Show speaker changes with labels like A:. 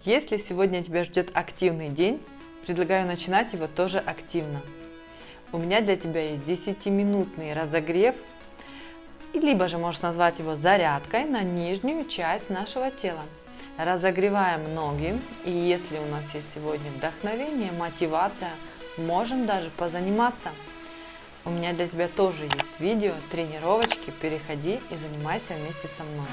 A: Если сегодня тебя ждет активный день, предлагаю начинать его тоже активно. У меня для тебя есть 10-минутный разогрев, либо же можешь назвать его зарядкой на нижнюю часть нашего тела. Разогреваем ноги, и если у нас есть сегодня вдохновение, мотивация, можем даже позаниматься. У меня для тебя тоже есть видео, тренировочки, переходи и занимайся вместе со мной.